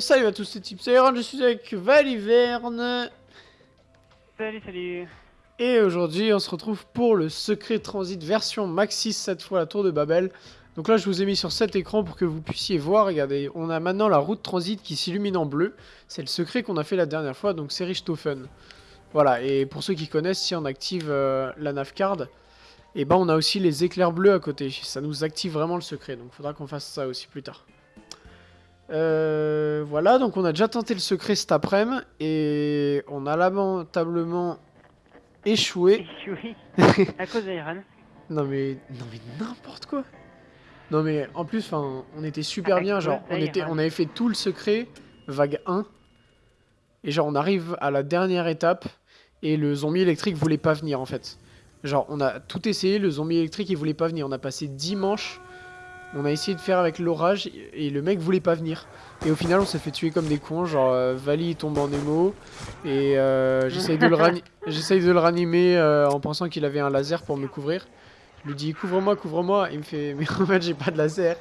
salut à tous, c'est Iron, je suis avec Valiverne. Salut, salut. Et aujourd'hui, on se retrouve pour le secret transit version Maxis, cette fois la tour de Babel. Donc là, je vous ai mis sur cet écran pour que vous puissiez voir. Regardez, on a maintenant la route transit qui s'illumine en bleu. C'est le secret qu'on a fait la dernière fois, donc c'est Richthofen. Voilà, et pour ceux qui connaissent, si on active euh, la navcard, et ben on a aussi les éclairs bleus à côté. Ça nous active vraiment le secret, donc il faudra qu'on fasse ça aussi plus tard. Euh, voilà, donc on a déjà tenté le secret cet après-midi, et on a lamentablement échoué. Échoué à cause d'Iron. Non mais, non mais n'importe quoi. Non mais en plus, enfin, on était super À bien, genre on était, d'Iron. on avait fait tout le secret, vague 1, et genre on arrive à la dernière étape et le zombie électrique voulait pas venir en fait. Genre on a tout essayé, le zombie électrique il voulait pas venir. On a passé 10 manches, on a essayé de faire avec l'orage et le mec voulait pas venir. Et au final on s'est fait tuer comme des cons, genre euh, Vali il tombe en émo et euh, j'essaye de le de ranimer euh, en pensant qu'il avait un laser pour me couvrir. Je lui dis couvre-moi, couvre-moi. Il me fait mais en fait j'ai pas de laser.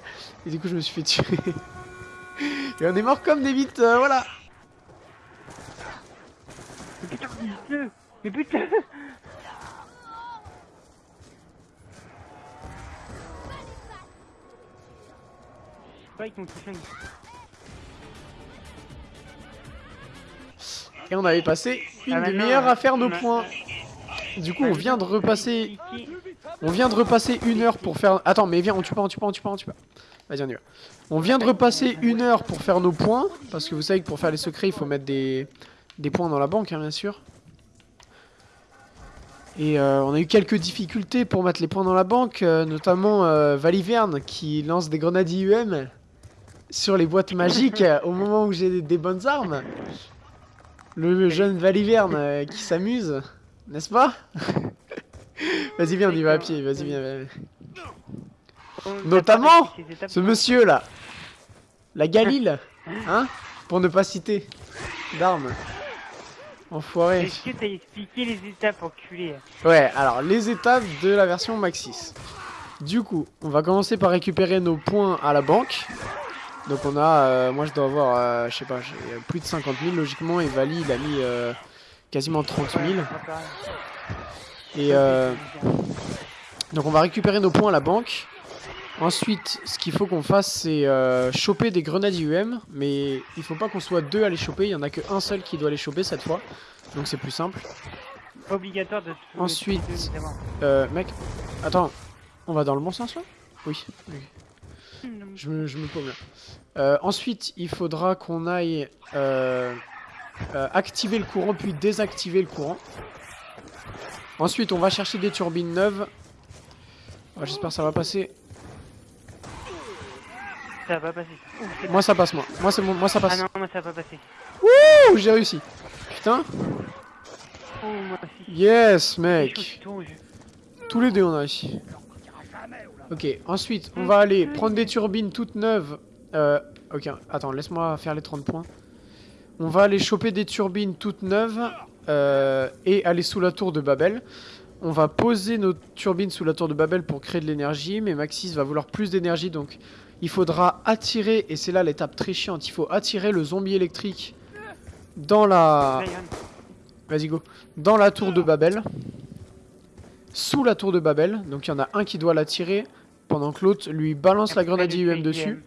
Et du coup je me suis fait tuer. Et on est mort comme des bites, euh, voilà. Mais putain, dis-le Mais putain Mon. Et on avait passé une Ah, demi-heure à faire nos points. Du coup on vient de repasser, on vient de repasser une heure pour faire. Attends mais viens, on tue pas, on tue pas, on tue pas, on tue pas. Vas-y on y va. On vient de repasser une heure pour faire nos points parce que vous savez que pour faire les secrets il faut mettre des des points dans la banque hein, bien sûr. Et euh, on a eu quelques difficultés pour mettre les points dans la banque, euh, notamment euh, Valiverne qui lance des grenades IUM sur les boîtes magiques euh, au moment où j'ai des, bonnes armes. Le jeune Valiverne euh, qui s'amuse, n'est-ce pas? Vas-y viens, on y va à pied, vas-y viens. viens. On- Notamment, Ce monsieur là, la Galil, hein Pour ne pas citer d'armes. Enfoiré. Est-ce que t'as expliqué les étapes, enculé Ouais, alors les étapes de la version Maxis. Du coup, on va commencer par récupérer nos points à la banque. Donc on a, euh, moi je dois avoir, euh, je sais pas, j'ai plus de 50 000 logiquement, et Vali il a mis euh, quasiment 30 000. Et euh, donc on va récupérer nos points à la banque. Ensuite, ce qu'il faut qu'on fasse, c'est euh, choper des grenades IUM, mais il faut pas qu'on soit deux à les choper, il y en a qu'un seul qui doit les choper cette fois. Donc c'est plus simple. Obligatoire de Ensuite. Euh, mec, attends, on va dans le bon sens là? Oui. ok. Je me, je me paume là. Euh, ensuite, il faudra qu'on aille euh, euh, activer le courant puis désactiver le courant. Ensuite, on va chercher des turbines neuves. Ah, J'espère que ça va passer. Ça va pas passer. Ouh, Moi, ça passe, moi. Moi, c'est bon, moi, ça Ah passe. non, moi ça va pas passer. Ouh, j'ai réussi. Putain. Oh, moi aussi. Yes, mec. Tous les deux, on a réussi. Ok, ensuite, on va aller prendre des turbines toutes neuves. Euh, ok, attends, laisse-moi faire les 30 points. On va aller choper des turbines toutes neuves euh, et aller sous la tour de Babel. On va poser nos turbines sous la tour de Babel pour créer de l'énergie, mais Maxis va vouloir plus d'énergie, donc il faudra attirer, et c'est là l'étape très chiante, il faut attirer le zombie électrique dans la... Vas-y go. Dans la tour de Babel. Sous la tour de Babel. Donc il y en a un qui doit la tirer. Pendant que l'autre lui balance la grenade IUM dessus.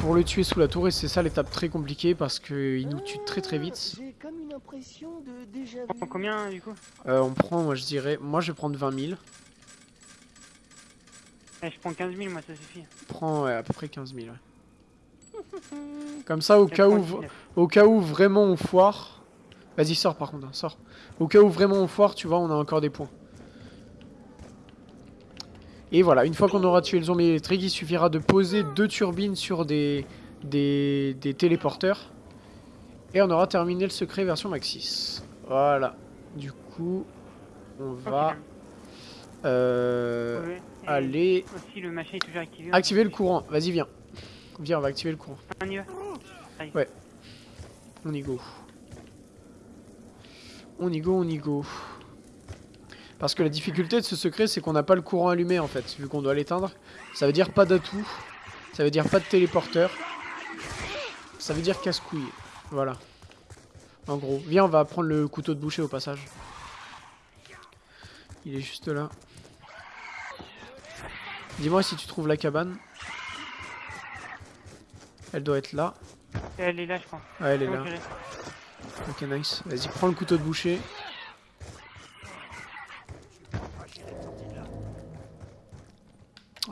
Pour le tuer sous la tour. Et c'est ça l'étape très compliquée. Parce qu'il nous tue très très vite. J'ai comme une impression de déjà On prend combien du coup? Euh, on prend, moi je dirais. Moi je vais prendre 20 000. Eh, Je prends 15 000, moi ça suffit. Prends ouais, à peu près 15 000. ouais. Comme ça, au cas, où, 19. au cas où vraiment on foire. Vas-y, sors par contre. hein, sors. Au cas où vraiment on foire, tu vois, on a encore des points. Et voilà, une fois qu'on aura tué le zombie électrique, il suffira de poser deux turbines sur des, des, des téléporteurs. Et on aura terminé le secret version Maxis. Voilà. Du coup, on va euh, Ouais. Aller Aussi, le machin est toujours activé. activer le courant. Vas-y, viens. Viens, on va activer le courant. On y va. On y go. On y go, on y go. Parce que la difficulté de ce secret, c'est qu'on n'a pas le courant allumé en fait, vu qu'on doit l'éteindre. Ça veut dire pas d'atout. Ça veut dire pas de téléporteur. Ça veut dire casse-couille. Voilà. En gros. Viens, on va prendre le couteau de boucher au passage. Il est juste là. Dis-moi si tu trouves la cabane. Elle doit être là. Elle est là, je crois. Ouais, elle est là. Ok, nice. Vas-y, prends le couteau de boucher.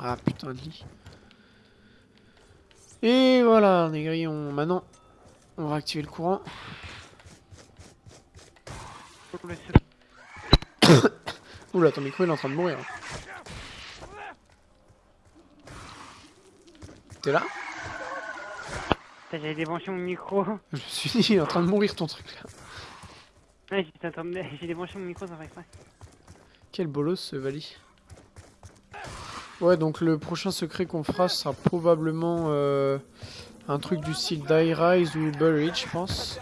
Ah putain de lit. Et voilà, Négri, on... maintenant, on va activer le courant. Oula, ton micro il est en train de mourir. T'es là? J'avais débranché mon micro. Je me suis dit, il est en train de mourir ton truc là. Ouais, j'étais en train de- J'ai débranché mon micro sans faire exprès. Quel bolos ce Vali? Ouais, donc le prochain secret qu'on fera sera probablement euh, un truc du style Die Rise ou Buried, je pense.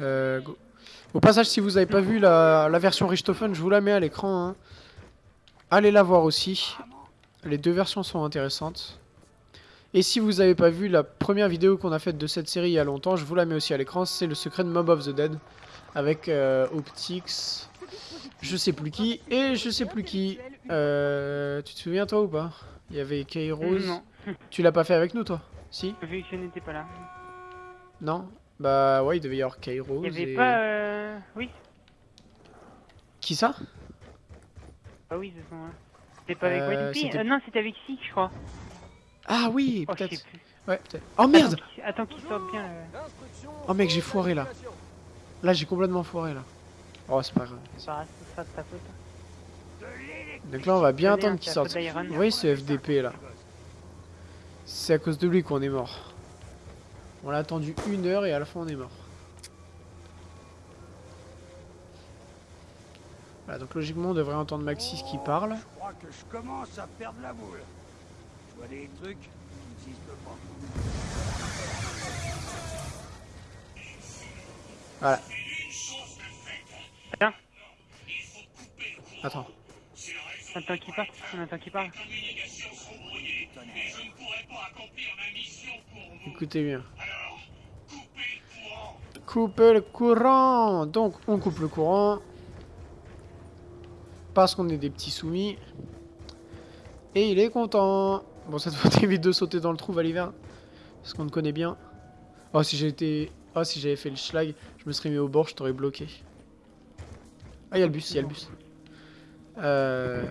Euh. Au passage, si vous avez pas vu la, version Richthofen, je vous la mets à l'écran. hein. Allez la voir aussi. Les deux versions sont intéressantes. Et si vous avez pas vu la première vidéo qu'on a faite de cette série il y a longtemps, je vous la mets aussi à l'écran, c'est le secret de Mob of the Dead avec euh, Optix, je sais plus qui et je sais plus qui. Euh, tu te souviens toi ou pas? Il y avait Kairos. Non, Tu l'as pas fait avec nous toi? Si? Vu que je n'étais pas là. Non? Bah ouais, il devait y avoir Kairos. Il y avait et- pas. Euh... Oui, Qui ça? Bah oui, ce sont là. C'était pas avec Euh, euh, Non, c'était avec Sik, je crois. Ah oui, Oh, peut-être. Ouais, peut-être. Oh merde Attends qu'il- sorte bien. euh. Oh mec, j'ai foiré là. Là, j'ai complètement foiré là. Oh, c'est pas grave. De ta faute. hein. Donc là, on va bien attendre hein, qu'il sorte. Vous voyez ce FDP là C'est à cause de lui qu'on est mort. On l'a attendu une heure et à la fin on est mort. Voilà, donc logiquement on devrait entendre Maxis qui parle. Je crois que je commence à perdre la boule. Je vois des trucs qui n'existent pas. Voilà. Attends. Attends. On attend qu'il parte. On attend qu'il parle. Écoutez bien. Couper le courant Donc on coupe le courant. Parce qu'on est des petits soumis. Et il est content. Bon cette fois t'évites de sauter dans le trou Valiver. Parce qu'on te connaît bien. Oh si été... Oh si j'avais fait le schlag, je me serais mis au bord, je t'aurais bloqué. Ah il y a le bus, il y a le bus. Euh...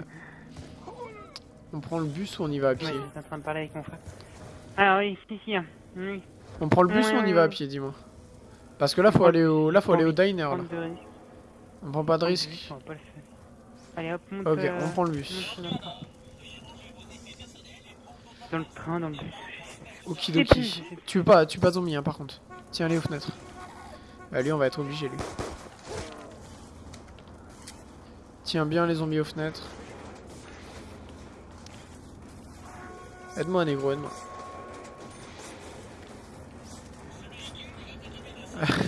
On prend le bus ou on y va à pied Ouais, j'étais en train de parler avec mon frère. Alors oui, si, si. hein. Oui. On prend le bus ou on y va à pied, dis-moi Parce que là, faut aller au, là, faut aller au diner. Là. On prend pas de risque. Allez hop, monte. Ok, euh, on prend le bus. monte dans le train. Dans le train, dans le bus. Okidoki. Tu veux pas, tu veux pas zombie, hein, par contre. Tiens, allez aux fenêtres. Bah, lui, on va être obligé, lui. Tiens bien les zombies aux fenêtres. Aide-moi, négro, aide-moi.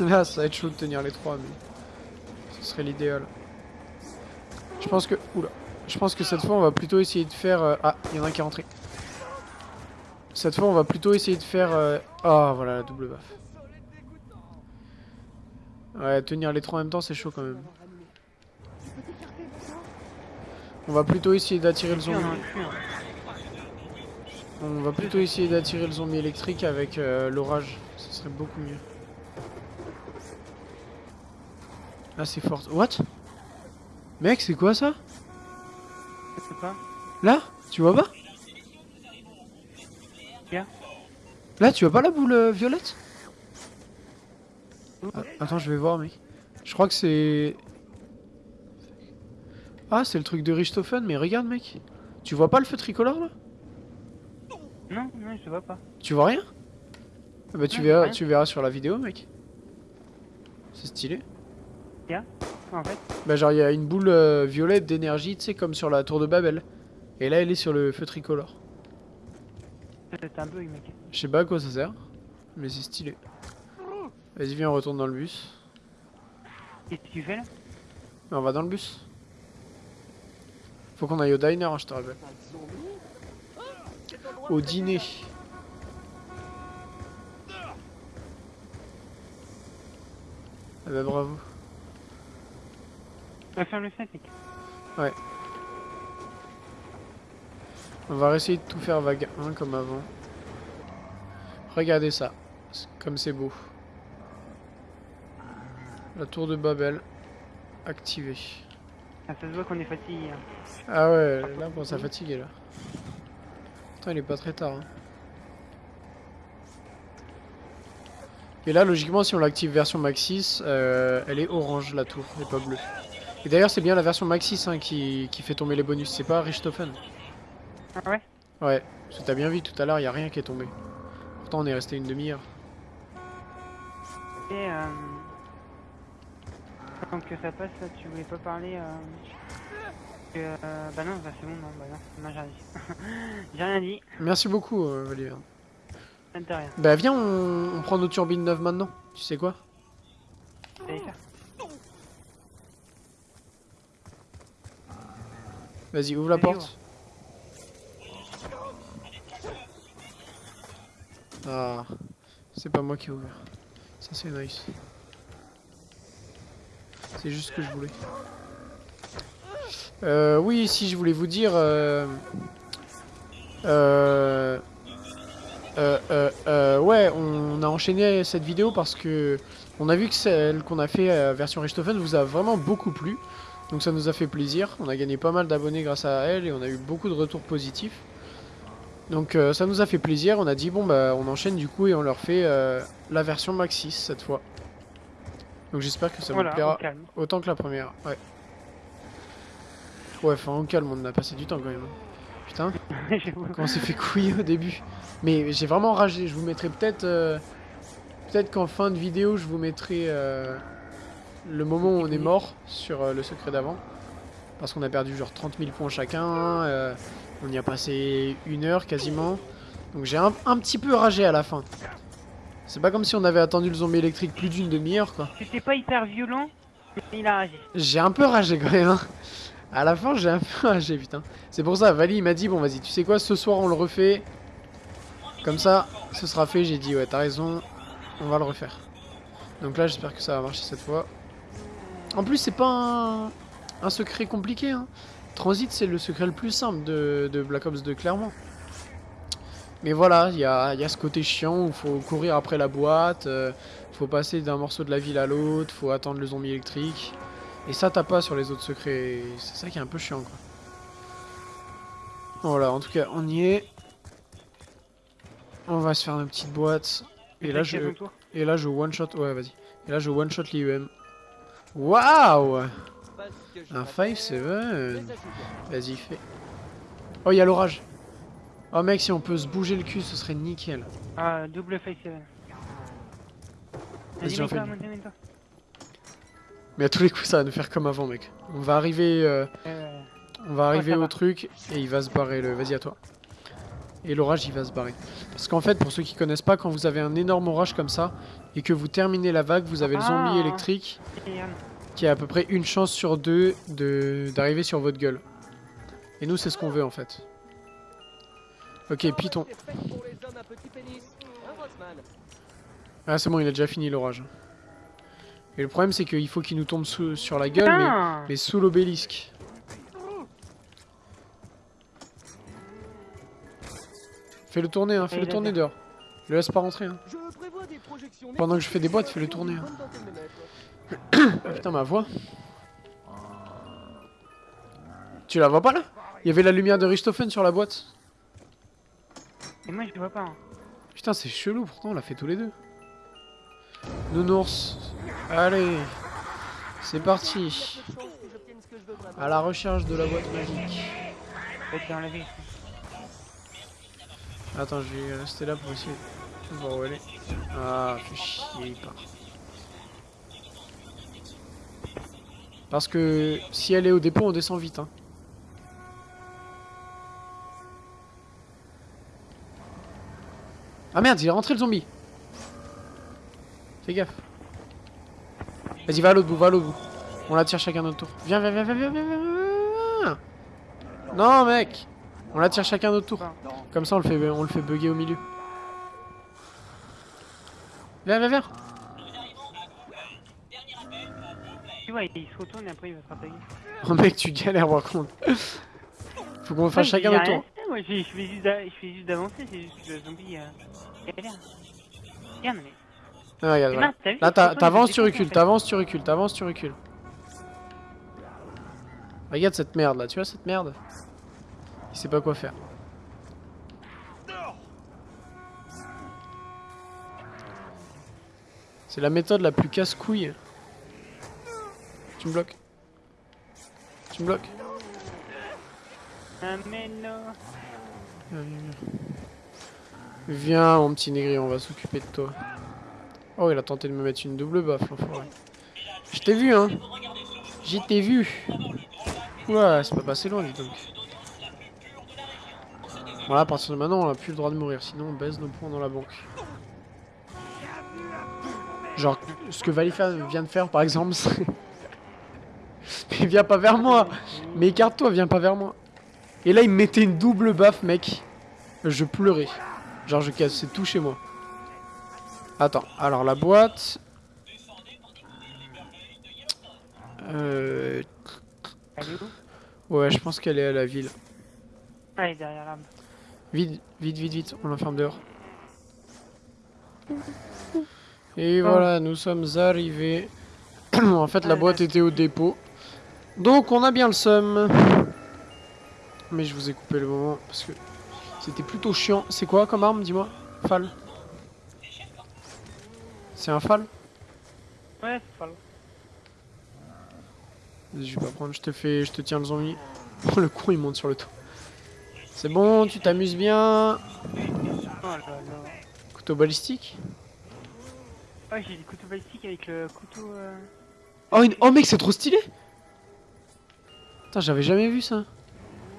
Là, ça va être chaud de tenir les trois, mais ce serait l'idéal. Je pense que, oula, je pense que cette fois, on va plutôt essayer de faire. euh, Ah, il y en a un qui est rentré. Cette fois, on va plutôt essayer de faire. euh, Ah, voilà la double baffe. Ouais, tenir les trois en même temps, c'est chaud quand même. On va plutôt essayer d'attirer le zombie. On va plutôt essayer d'attirer le zombie électrique avec euh, l'orage. Ce serait beaucoup mieux. Ah, c'est fort. What? Mec, c'est quoi ça? Là? Tu vois pas? Là, tu vois pas la boule euh, violette? Ah, Attends, je vais voir, mec. Je crois que c'est... Ah, c'est le truc de Richthofen, mais regarde, mec. Tu vois pas le feu tricolore, là? Non, non, je vois pas. Tu vois rien? Ah Bah, tu verras, tu verras sur la vidéo, mec. C'est stylé. En fait, Bah, genre, il y a une boule euh, violette d'énergie, tu sais, comme sur la tour de Babel. Et là, elle est sur le feu tricolore. c'est un bug, mec. Je sais pas à quoi ça sert, mais c'est stylé. Vas-y, viens, on retourne dans le bus. Qu'est-ce que tu fais là? On va dans le bus. Faut qu'on aille au diner, hein, je te rappelle. Au dîner. Ah bah bravo. On va faire le 7, mec. On va essayer de tout faire vague 1 comme avant. Regardez ça. Comme c'est beau. La tour de Babel. Activée. Ah, ça se voit qu'on est fatigué. hein. Ah ouais, là, bon, ça fatigué là. Attends, il est pas très tard. hein. Et là, logiquement, si on l'active version Maxis, euh, elle est orange la tour, et pas bleue. Et d'ailleurs, c'est bien la version Maxis hein, qui, qui fait tomber les bonus, c'est pas Richthofen. Ah ouais? Ouais, parce que t'as bien vu tout à l'heure, y a rien qui est tombé. Pourtant, on est resté une demi-heure. Et euh... Tant que ça passe, là, tu voulais pas parler euh... euh, Bah non, bah c'est bon, non, bah non, non j'ai rien dit. j'ai rien dit, Merci beaucoup, euh. Bah viens, on, on prend nos turbines neuves maintenant. Tu sais quoi? Vas-y, ouvre la porte. Ah, c'est pas moi qui ai ouvert. Ça c'est nice. C'est juste ce que je voulais. Euh, oui, si je voulais vous dire... Euh, euh, ouais, on a enchaîné cette vidéo parce que on a vu que celle qu'on a fait version Richthofen vous a vraiment beaucoup plu. Donc ça nous a fait plaisir. On a gagné pas mal d'abonnés grâce à elle et on a eu beaucoup de retours positifs. Donc ça nous a fait plaisir. On a dit bon bah on enchaîne du coup et on leur fait la version Maxis cette fois. Donc j'espère que ça Voilà, vous plaira autant que la première. Ouais. Ouais, enfin au calme, on a passé du temps quand même. Putain, J'avoue. quand on s'est fait couiller au début. Mais j'ai vraiment ragé. Je vous mettrai peut-être euh, peut-être qu'en fin de vidéo, je vous mettrai euh, le moment où on est mort sur euh, le secret d'avant. Parce qu'on a perdu genre 30 000 points chacun. euh, on y a passé une heure quasiment. Donc j'ai un, un petit peu ragé à la fin. C'est pas comme si on avait attendu le zombie électrique plus d'une demi-heure quoi. C'était pas hyper violent, mais il a réagi. J'ai un peu ragé quand même. hein. À la fin, j'ai un peu ragé, putain. C'est pour ça, Vali il m'a dit bon, vas-y, tu sais quoi, ce soir on le refait. Comme ça, ce sera fait. J'ai dit ouais, t'as raison, on va le refaire. Donc là, j'espère que ça va marcher cette fois. En plus, c'est pas un, un secret compliqué. Hein. Transit, c'est le secret le plus simple de, de Black Ops 2, clairement. Mais voilà, il y a, il y a ce côté chiant où faut courir après la boîte, euh, faut passer d'un morceau de la ville à l'autre, faut attendre le zombie électrique. Et ça t'as pas sur les autres secrets, c'est ça qui est un peu chiant quoi. Voilà, en tout cas on y est. On va se faire une petite boîte. Et là je, et là je one shot, ouais vas-y. Et là je one shot l'IEM. Waouh Un m'attendais, 5-7 mais ça joue bien. Vas-y fais. Oh il y a l'orage. Oh mec si on peut se bouger le cul ce serait nickel. Ah, double face 7. Vas-y, mets-toi, une. Mais à tous les coups ça va nous faire comme avant mec. On va arriver, euh, Euh, on va arriver au va. truc et il va se barrer le. Vas-y à toi. Et l'orage il va se barrer. Parce qu'en fait pour ceux qui connaissent pas quand vous avez un énorme orage comme ça et que vous terminez la vague vous avez le zombie Ah. électrique regarde. qui a à peu près une chance sur deux de d'arriver sur votre gueule. Et nous c'est ce qu'on veut en fait. Hein, Rossman Ah c'est bon il a déjà fini l'orage. Et le problème c'est qu'il faut qu'il nous tombe sous- sur la gueule mais, mais sous l'obélisque. Fais-le tourner hein, fais-le tourner dehors. Le laisse pas rentrer hein. Pendant que je fais des boîtes, fais-le tourner, hein. Ah putain ma voix. Tu la vois pas là? Il y avait la lumière de Richthofen sur la boîte? Et moi, je le vois pas. hein. Putain c'est chelou pourtant on l'a fait tous les deux. Nounours. Allez. C'est parti. À la recherche de la boîte magique. Attends, je vais rester là pour essayer de voir où elle est. Ah, fait chier, il part. Parce que si elle est au dépôt, on descend vite. Hein. Ah merde, il est rentré le zombie. Fais gaffe. Vas-y, va à l'autre bout, va à l'autre bout. On la tire chacun notre tour. Viens, viens, viens, viens, viens, viens, viens. Non, mec On la tire chacun notre tour. Comme ça, on le fait, on le fait bugger au milieu. Viens, viens, viens Tu vois, il se retourne et après il va se. Oh mec, tu galères par contre. Faut qu'on fasse Ouais, chacun notre tour. Moi, je je fais juste d'a- je fais juste d'avancer, c'est juste que le zombie euh, galère. Regarde, mais. Ah, regarde, Mais voilà. mince, t'as vu, Là, t'avances, tu recules, t'avances, tu recules, t'avances, tu recules. Regarde cette merde là, tu vois cette merde? Il sait pas quoi faire. C'est la méthode la plus casse-couille. Tu me bloques. Tu me bloques. Viens, mon petit négri, on va s'occuper de toi. Oh, il a tenté de me mettre une double baffe. Je t'ai vu, hein. J'y t'ai vu. Ouais, c'est pas passé loin, dis donc. Voilà, à partir de maintenant, on a plus le droit de mourir, sinon on baisse nos points dans la banque. Genre, ce que Valifa vient de faire, par exemple, c'est... Mais viens pas vers moi Mais écarte-toi, viens pas vers moi Et là, il me mettait une double baffe, mec. Je pleurais. Genre, je cassais tout chez moi. Attends, alors la boîte... Euh... Ouais, je pense qu'elle est à la ville. Ah, elle est derrière l'arbre. Vite, vite, vite, vite, on l'enferme dehors. Et Oh. voilà, nous sommes arrivés. en fait, la Ah, boîte était au dépôt. Donc, on a bien le seum. Mais je vous ai coupé le moment parce que c'était plutôt chiant. C'est quoi comme arme, dis-moi? Fal C'est un fal Ouais, c'est. Vas-y, Je vais pas prendre, je te fais, je te tiens le zombie. Oh, le con, il monte sur le toit. C'est bon, tu t'amuses bien. Oh là là. Couteau balistique? Oh, j'ai des couteaux balistiques avec le couteau. Euh... Oh, une- oh mec, c'est trop stylé Putain, j'avais jamais vu ça.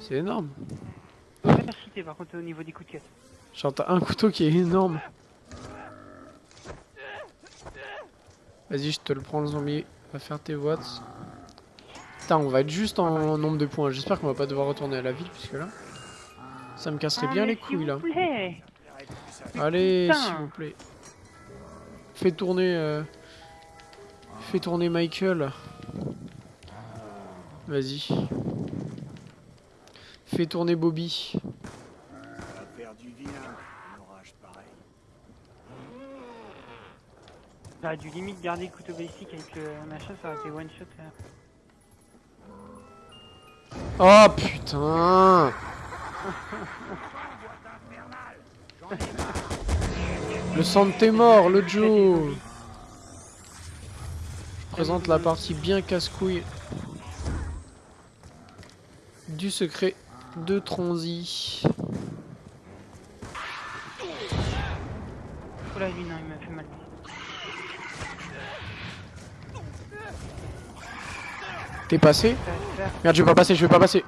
C'est énorme. Pas cheaté par contre au niveau des coups de caisse. Genre, t'as un couteau qui est énorme. Vas-y, je te le prends le zombie. Va faire tes watts. Putain, on va être juste en nombre de points. J'espère qu'on va pas devoir retourner à la ville, puisque là... Ça me casserait bien les couilles, là. plaît. Allez, s'il vous plaît. Fais tourner... euh, Fais tourner Michael. Vas-y. Fais tourner Bobby. Faire du vilain, un orage pareil. J'aurais dû limite garder le couteau balistique avec le machin, ça aurait été one shot. euh. Oh putain Le sang de tes morts, le Joe Je présente la partie bien casse-couille du secret de Tronzy. Oh non, il m'a fait mal. T'es passé. Merde, je vais pas passer, je vais pas passer.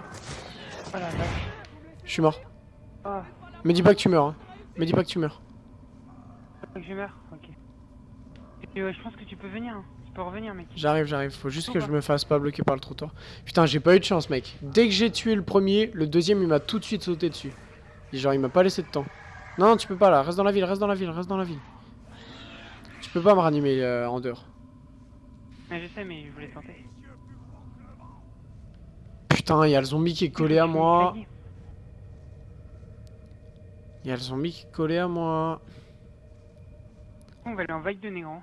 Oh. Je suis mort. Oh, Me dis pas que tu meurs. Hein. Me dis pas que tu meurs. que je meurs Ok. Et, euh, je pense que tu peux venir. hein. Tu peux revenir, mec. J'arrive, j'arrive. Faut juste que je me fasse pas bloquer par le trottoir. Putain, j'ai pas eu de chance, mec. Dès que j'ai tué le premier, le deuxième, il m'a tout de suite sauté dessus. Et genre, il m'a pas laissé de temps. Non, non, tu peux pas là. Reste dans la ville, reste dans la ville, reste dans la ville. Tu peux pas me ranimer euh, en dehors. Ouais, je sais, mais je voulais tenter. Putain, il y a le zombie qui est collé à moi. Il y a le zombie qui est collé à moi. On va aller en vague de néant.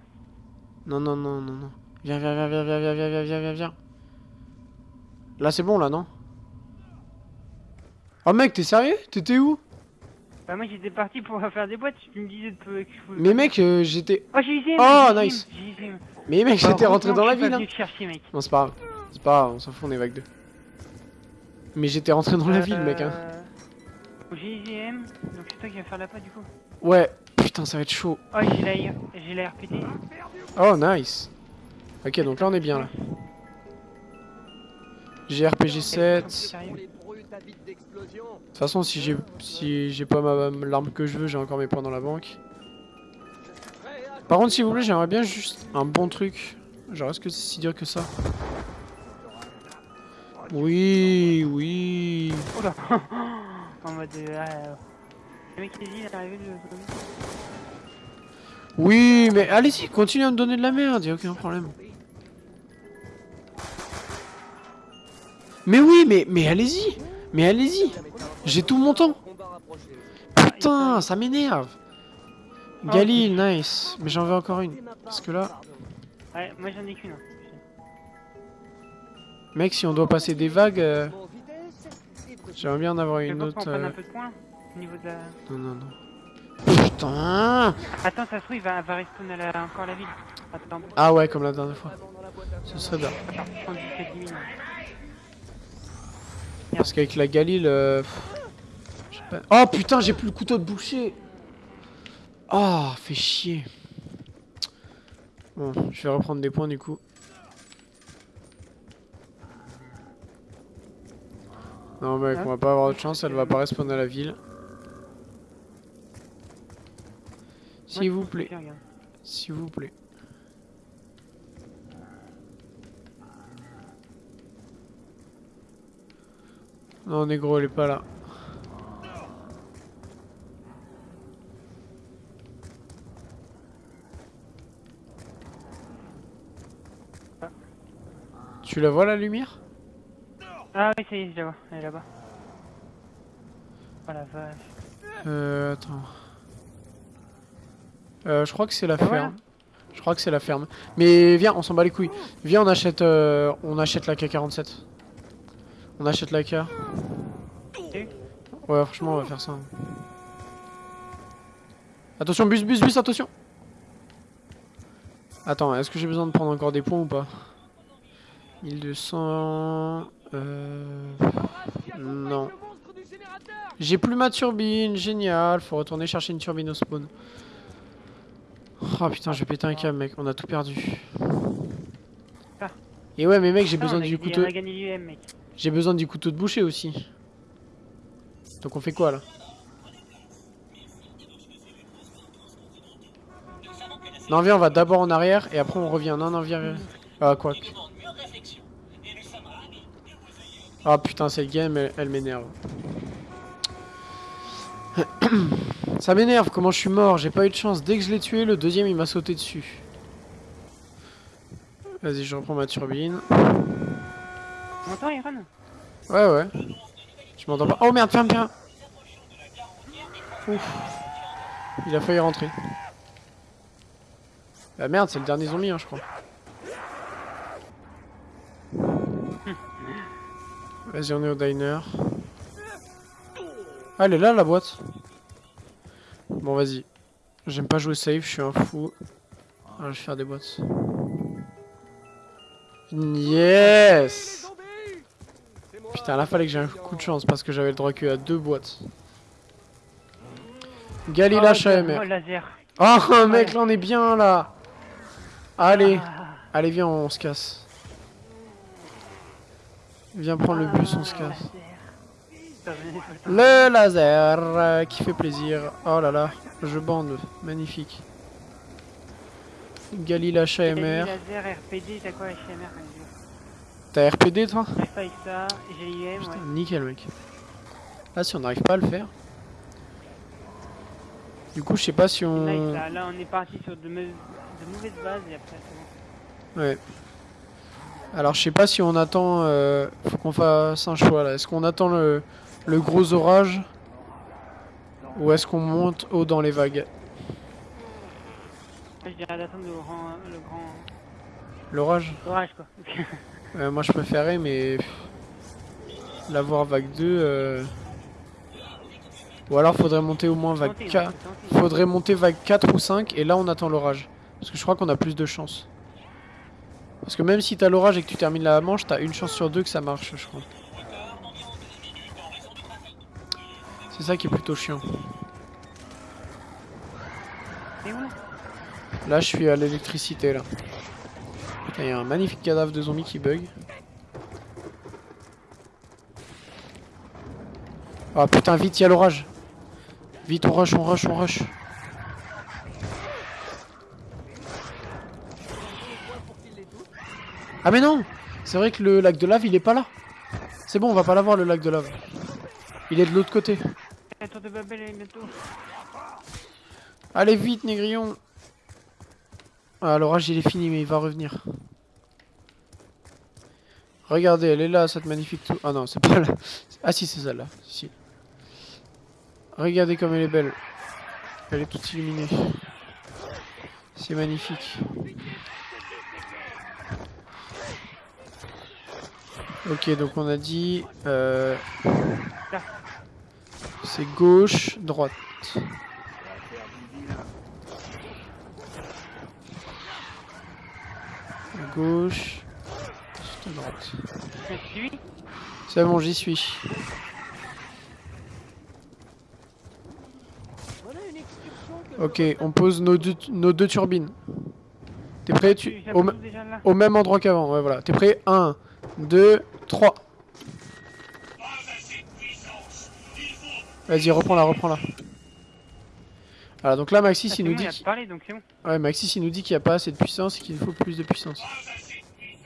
Non, non, non, non, non. Viens, viens, viens, viens, viens, viens, viens, viens, viens, viens, viens. Là, c'est bon, là, non? Oh, mec, t'es sérieux? T'étais où? Bah, moi j'étais parti pour faire des boîtes. Tu me disais de Mais mec, euh, j'étais... Oh, j'ai usé Oh, nice. Mais mec, Bah, j'étais rentré dans la ville. hein. chercher, mec. Non, c'est pas grave. C'est pas grave, on s'en fout, on est vague 2. Mais j'étais rentré dans la ville, mec. Hein. Euh, GIGM, donc c'est toi qui vas faire la pas du coup. Ouais, putain, ça va être chaud. Oh, j'ai la, j'ai la RPT. Oh, nice. Ok, donc là, on est bien, là. J'ai RPG 7. De toute façon, si j'ai si j'ai pas ma l'arme que je veux, j'ai encore mes points dans la banque. Par contre, s'il vous plaît, j'aimerais bien juste un bon truc. Genre, est-ce que c'est si dur que ça? Oui, oui. En mode. Le mec qui dit, il est arrivé le zombie. Oui, mais allez-y, continue à me donner de la merde, y a aucun problème. Mais oui, mais, mais allez-y Mais allez-y J'ai tout mon temps. Putain, ça m'énerve Galil, nice. Mais j'en veux encore une. Parce que là, Ouais, moi j'en ai qu'une. hein. mec, si on doit passer des vagues, euh, j'aimerais bien en avoir une autre. euh. Non, non, non. Putain Attends, ça se trouve, il va, va respawn à la- encore la ville. Attends, Ah ouais, comme la dernière fois. Ce serait bien. attends, 77 000. Parce qu'avec la Galil... euh, pas- Oh putain, j'ai plus le couteau de boucher Oh, fait chier. Bon, je vais reprendre des points du coup. Non mec, on va pas avoir de chance, elle va pas respawner à la ville. S'il vous plaît, s'il vous plaît. Non, négro, elle est pas là. Tu la vois la lumière? Ah oui, ça y est, je la vois, elle est là-bas. Oh la vache. Euh, attends. Euh, je crois que c'est la Ah ouais ferme. Je crois que c'est la ferme. Mais viens, on s'en bat les couilles. Viens, on achète, euh, on achète la K47. On achète la K. Ouais, franchement, on va faire ça. Attention, bus, bus, bus, attention. Attends, est-ce que j'ai besoin de prendre encore des points ou pas? 1200... Euh... Non. J'ai plus ma turbine, génial. Faut retourner chercher une turbine au spawn. Oh putain, je vais péter un câble, mec. On a tout perdu. Ah. Et ouais, mais mec, j'ai Non, besoin a du couteau. J'ai besoin du couteau de boucher aussi. Donc on fait quoi là? Non, viens, on va d'abord en arrière et après on revient. Non, non, viens, viens. Ah, quoi que. Ah putain, cette game, elle, elle m'énerve. Ça m'énerve, comment je suis mort, j'ai pas eu de chance. Dès que je l'ai tué, le deuxième il m'a sauté dessus. Vas-y, je reprends ma turbine. Tu m'entends, Iron? Ouais, ouais. Je m'entends pas. Oh merde, ferme bien. Ouf. Il a failli rentrer. Bah merde, c'est le dernier zombie, hein, je crois. Vas-y, on est au diner. Ah, elle est là, la boîte. Bon, vas-y. J'aime pas jouer safe, je suis un fou. Ah, je vais faire des boîtes. Yes Putain, là fallait que j'ai un coup de chance parce que j'avais le droit que à deux boîtes. Galila Oh, HMR. Oh, laser. Oh mec, là on est bien là. Allez, Ah, allez viens, on se casse. Viens prendre le bus, on se ah, casse. laser. Le laser euh, qui fait plaisir. Oh là là, je bande, magnifique. Dit HMR. Laser, RPD, t'as quoi HMR T'as RPD toi J'arrive pas avec ça, j'ai l'IM, Putain, ouais. nickel mec. Là si on n'arrive pas à le faire. Du coup je sais pas si on... Nice, là, là, on est parti sur de mauvaises bases et après c'est bon. Ouais. Alors je sais pas si on attend. Euh, faut qu'on fasse un choix là. Est-ce qu'on attend le, le gros orage ou est-ce qu'on monte haut dans les vagues? Je dirais d'attendre le grand, le grand L'orage? Orage quoi. Euh, Moi je préférais mais l'avoir vague 2. euh, Ou alors faudrait monter au moins vague Tentez, hein, 4. tentez. Faudrait monter vague 4 ou 5 et là on attend l'orage. Parce que je crois qu'on a plus de chance. Parce que même si t'as l'orage et que tu termines la manche, t'as une chance sur deux que ça marche, je crois. C'est ça qui est plutôt chiant. Là je suis à l'électricité, là. Il y a un magnifique cadavre de zombie qui bug. Ah putain, vite, il y a l'orage. Vite, on rush, on rush, on rush. Ah mais non C'est vrai que le lac de lave, il est pas là. C'est bon, on va pas l'avoir le lac de lave. Il est de l'autre côté. Bientôt. Allez vite, Négrillon. Ah, l'orage il est fini, mais il va revenir. Regardez, elle est là, cette magnifique tour. Ah non, c'est pas là. Ah si, c'est celle-là. Si. Regardez comme elle est belle. Elle est toute illuminée. C'est magnifique. Ok, donc on a dit... Euh... C'est gauche, droite. Gauche, droite. Je suis. C'est bon, j'y suis. Ok, on pose nos deux, turbines. T'es prêt tu... Au, au même endroit qu'avant, ouais voilà. T'es prêt? 1, 2, 3. Vas-y, reprends-la, reprends-la. Voilà, donc là Maxis Ah, il nous bon, dit il parlé donc bon. Ouais, Maxis il nous dit qu'il n'y a pas assez de puissance et qu'il faut plus de puissance.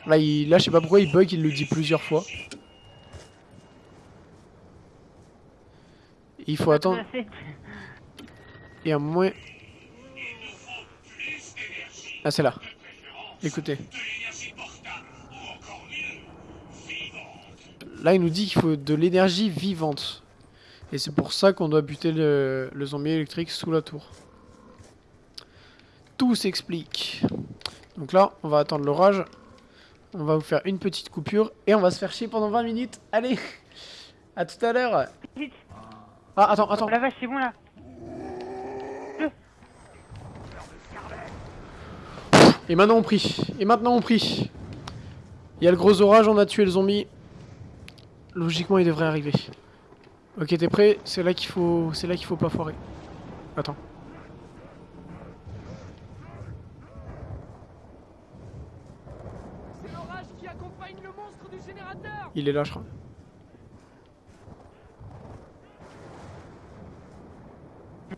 Là, il... là je sais pas pourquoi il bug, il le dit plusieurs fois. Il faut attendre. Et à un moment... Ah, c'est là. Écoutez. Là, il nous dit qu'il faut de l'énergie vivante. Et c'est pour ça qu'on doit buter le, le zombie électrique sous la tour. Tout s'explique. Donc là, on va attendre l'orage. On va vous faire une petite coupure. Et on va se faire chier pendant 20 minutes. Allez À tout à l'heure Vite. Ah, attends, attends. La vache, c'est bon là. Et maintenant on prie. Et maintenant on prie. Il y a le gros orage, on a tué le zombie. Logiquement il devrait arriver. Ok t'es prêt? C'est là qu'il faut. C'est là qu'il faut pas foirer. Attends. c'est l'orage qui accompagne le monstre du générateur Il est là je crois.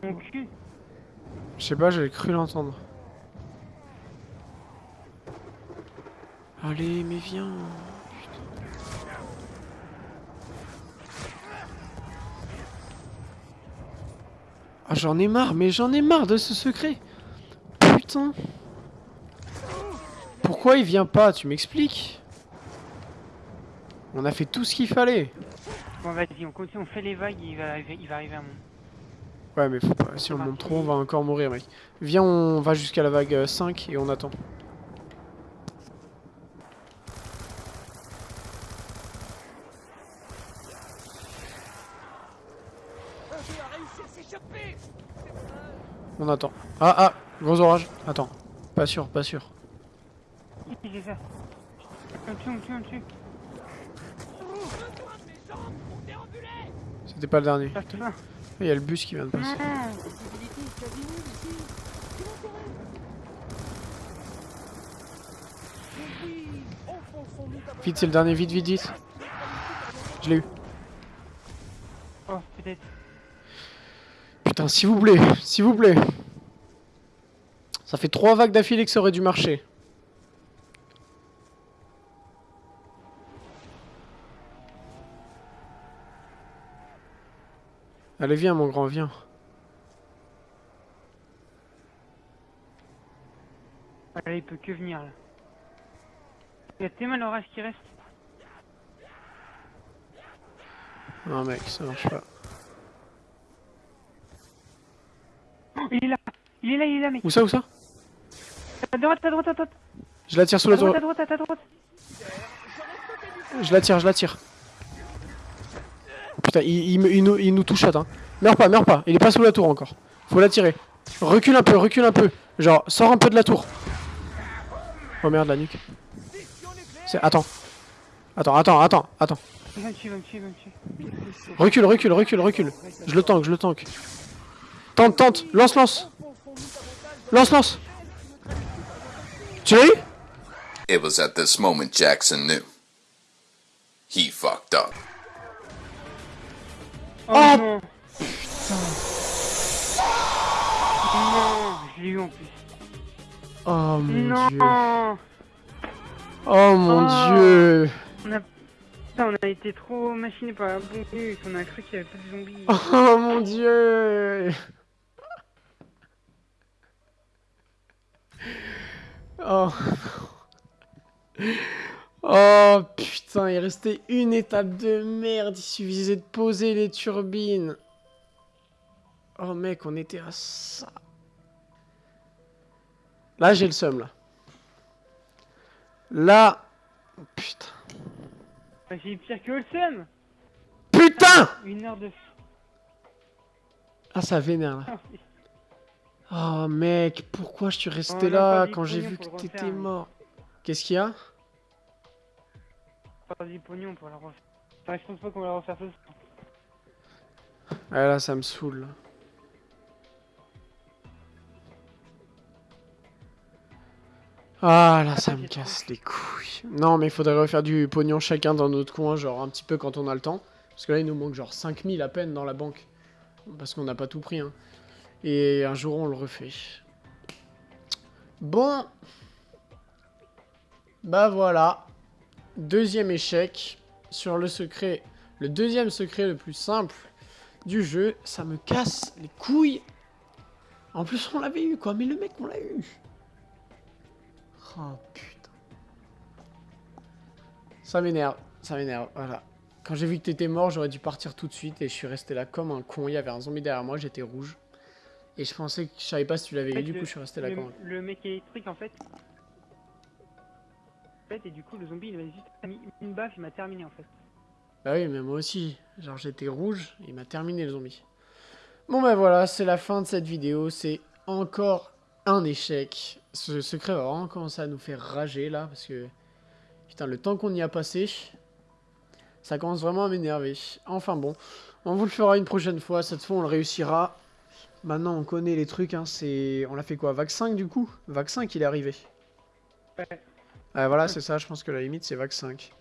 Mon cul. Je sais pas, j'avais cru l'entendre. Allez mais viens. Ah j'en ai marre, mais j'en ai marre de ce secret. Putain. Pourquoi il vient pas Tu m'expliques? On a fait tout ce qu'il fallait. Bon vas-y, on continue, on fait les vagues, il va arriver, il va arriver à mon. Ouais mais faut pas, si on monte trop on va encore mourir mec. Viens on va jusqu'à la vague euh, 5 et on attend. Il a réussi à s'échapper On attend. Ah ah, gros orage. Attends. Pas sûr, pas sûr. J'ai. C'était pas le dernier. Il y a le bus qui vient de passer. Vite, c'est le dernier, vite, vite, vite. Je l'ai eu. Oh, peut-être. Putain, s'il vous plaît, s'il vous plaît. Ça fait trois vagues d'affilée que ça aurait dû marcher. Allez, viens, mon grand, viens. Ah, Là, il peut que venir là. Il y a tellement d'orage qui reste. Non, mec, ça marche pas. Oh, il est là Il est là, il est là, mec Où ça, où ça? À droite, à droite, à droite Je la tire sous À la tour. droite, à droite, à droite Je la tire, je la tire. Putain, il, il me- il nous, il nous touche hein. Meurs pas, meurs pas. Il est pas sous la tour encore. Faut la tirer. Recule un peu, recule un peu. Genre, sors un peu de la tour. Oh merde, la nuque. C'est... Attends. Attends, attends, attends, attends. Recule, recule, recule, recule. Je le tank, je le tank. Tente, tente. Lance, lance. Lance, lance. Eu It was at this moment Jackson knew. He fucked up. Oh, Oh. non Non Je l'ai eu en plus. Oh mon dieu. Non Oh mon Oh. dieu. On a... Putain, on a été trop machiné par la bombe et on a cru qu'il y avait pas de zombies. Oh mon dieu Oh Oh putain, il restait une étape de merde, il suffisait de poser les turbines. Oh mec, on était à ça. Là, j'ai le seum là. Là... oh, Putain. Bah, J'ai pire que Olsen Putain Une heure de... Ah, ça vénère là. Oh mec, pourquoi je suis resté là quand j'ai vu que t'étais mais- mort Qu'est-ce qu'il y a Pas du pognon pour la refaire. Enfin, je pense pas qu'on va la refaire ce soir. Ah là, ça me saoule. Ah là, ça me casse les couilles. Non, mais il faudrait refaire du pognon chacun dans notre coin, genre un petit peu quand on a le temps. Parce que là, il nous manque genre 5000 à peine dans la banque. Parce qu'on n'a pas tout pris. Hein. Et un jour, on le refait. Bon. Bah voilà. Deuxième échec sur le secret. Le deuxième secret le plus simple du jeu. Ça me casse les couilles. En plus, on l'avait eu, quoi. Mais le mec, on l'a eu. Oh, putain. Ça m'énerve. Ça m'énerve, voilà. Quand j'ai vu que t'étais mort, j'aurais dû partir tout de suite. Et je suis resté là comme un con. Il y avait un zombie derrière moi, j'étais rouge. Et je pensais que je savais pas si tu l'avais En fait, eu. Du le- coup, je suis resté là un le mec électrique en fait. En fait, et du coup, le zombie il m'a juste mis une baffe, il m'a terminé en fait. Bah oui, mais moi aussi. Genre, j'étais rouge, il m'a terminé le zombie. Bon bah voilà, c'est la fin de cette vidéo. C'est encore un échec. Ce secret va vraiment commencer à nous faire rager là, parce que... Putain, le temps qu'on y a passé, ça commence vraiment à m'énerver. Enfin bon, on vous le fera une prochaine fois. Cette fois, on le réussira. Maintenant, on connaît les trucs. Hein, c'est... On l'a fait quoi Vague 5 du coup? Vague 5, il est arrivé. Ouais. Ouais, voilà, c'est ça. Je pense que la limite, c'est Vague 5.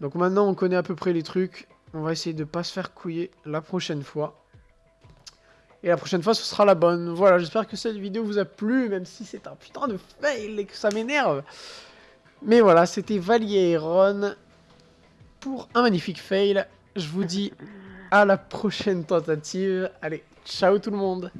Donc maintenant, on connaît à peu près les trucs. On va essayer de pas se faire couiller la prochaine fois. Et la prochaine fois, ce sera la bonne. Voilà, j'espère que cette vidéo vous a plu, même si c'est un putain de fail et que ça m'énerve. Mais voilà, c'était Valier et Ron pour un magnifique fail. Je vous dis à la prochaine tentative. Allez, ciao tout le monde